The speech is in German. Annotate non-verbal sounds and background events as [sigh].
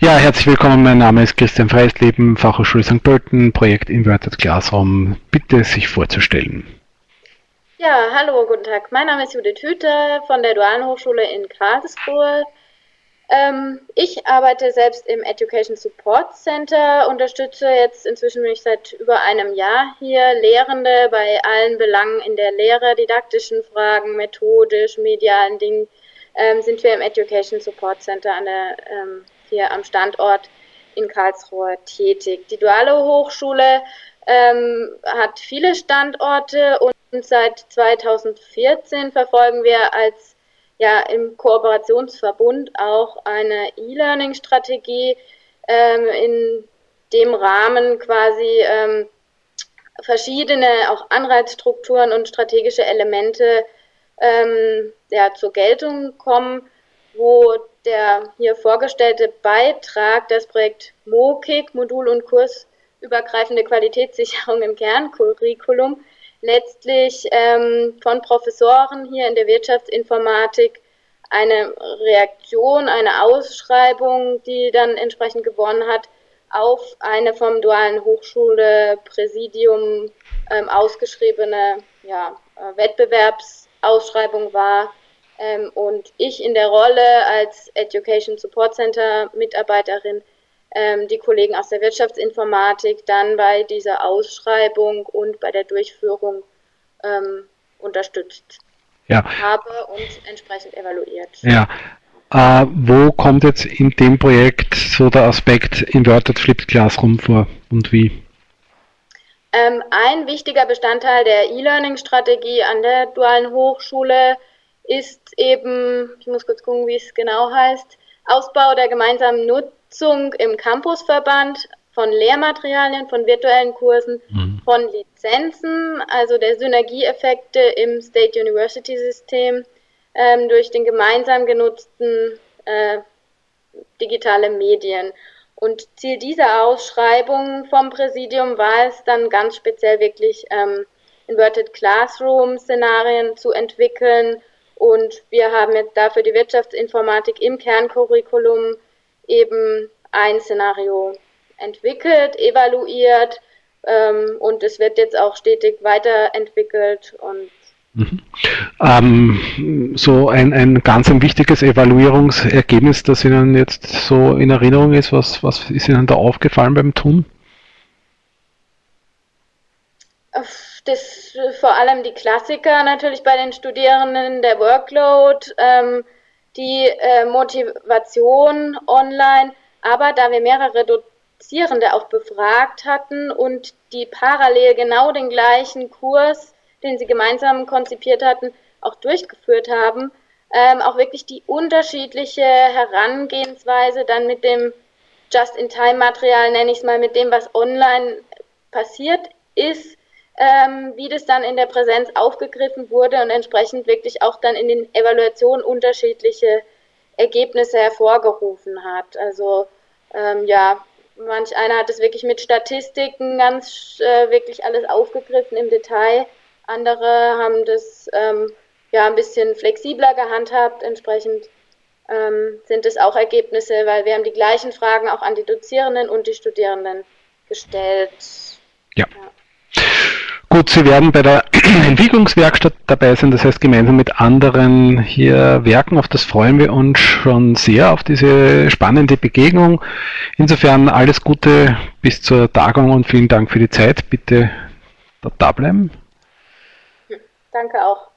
Ja, herzlich willkommen. Mein Name ist Christian Freisleben, Fachhochschule St. Pölten, Projekt Inverted Classroom. Bitte sich vorzustellen. Ja, hallo, guten Tag. Mein Name ist Judith Hüter von der Dualen Hochschule in Karlsruhe. Ähm, ich arbeite selbst im Education Support Center, unterstütze jetzt inzwischen bin ich seit über einem Jahr hier Lehrende bei allen Belangen in der Lehre, didaktischen Fragen, methodisch, medialen Dingen, ähm, sind wir im Education Support Center an der, ähm, hier am Standort in Karlsruhe tätig. Die Duale Hochschule ähm, hat viele Standorte und seit 2014 verfolgen wir als ja im Kooperationsverbund auch eine E-Learning-Strategie ähm, in dem Rahmen quasi ähm, verschiedene auch Anreizstrukturen und strategische Elemente ähm, ja, zur Geltung kommen, wo der hier vorgestellte Beitrag, das Projekt MOKIC, Modul- und Kursübergreifende Qualitätssicherung im Kerncurriculum, letztlich ähm, von Professoren hier in der Wirtschaftsinformatik eine Reaktion, eine Ausschreibung, die dann entsprechend gewonnen hat, auf eine vom Dualen Hochschule Präsidium ähm, ausgeschriebene ja, äh, Wettbewerbsausschreibung war. Ähm, und ich in der Rolle als Education Support Center Mitarbeiterin ähm, die Kollegen aus der Wirtschaftsinformatik dann bei dieser Ausschreibung und bei der Durchführung ähm, unterstützt ja. habe und entsprechend evaluiert. Ja. Äh, wo kommt jetzt in dem Projekt so der Aspekt Inverted Flipped Classroom vor und wie? Ähm, ein wichtiger Bestandteil der E-Learning-Strategie an der dualen Hochschule ist eben, ich muss kurz gucken, wie es genau heißt, Ausbau der gemeinsamen Nutzung Nutzung im Campusverband von Lehrmaterialien, von virtuellen Kursen, mhm. von Lizenzen, also der Synergieeffekte im State University System ähm, durch den gemeinsam genutzten äh, digitale Medien. Und Ziel dieser Ausschreibung vom Präsidium war es dann ganz speziell wirklich ähm, Inverted Classroom Szenarien zu entwickeln. Und wir haben jetzt dafür die Wirtschaftsinformatik im Kerncurriculum eben ein Szenario entwickelt, evaluiert ähm, und es wird jetzt auch stetig weiterentwickelt und Mhm. Ähm, so ein, ein ganz ein wichtiges Evaluierungsergebnis, das Ihnen jetzt so in Erinnerung ist, was, was ist Ihnen da aufgefallen beim Tun? Das vor allem die Klassiker natürlich bei den Studierenden, der Workload, ähm, die äh, Motivation online, aber da wir mehrere Dozierende auch befragt hatten und die parallel genau den gleichen Kurs, den sie gemeinsam konzipiert hatten, auch durchgeführt haben, ähm, auch wirklich die unterschiedliche Herangehensweise dann mit dem Just-in-Time-Material, nenne ich es mal, mit dem, was online passiert ist, ähm, wie das dann in der Präsenz aufgegriffen wurde und entsprechend wirklich auch dann in den Evaluationen unterschiedliche Ergebnisse hervorgerufen hat. Also ähm, ja, manch einer hat es wirklich mit Statistiken ganz äh, wirklich alles aufgegriffen im Detail. Andere haben das ähm, ja ein bisschen flexibler gehandhabt. Entsprechend ähm, sind es auch Ergebnisse, weil wir haben die gleichen Fragen auch an die Dozierenden und die Studierenden gestellt. ja. ja. Gut, Sie werden bei der [clears throat] Entwicklungswerkstatt dabei sein, das heißt gemeinsam mit anderen hier werken. Auf das freuen wir uns schon sehr, auf diese spannende Begegnung. Insofern alles Gute bis zur Tagung und vielen Dank für die Zeit. Bitte da bleiben. Danke auch.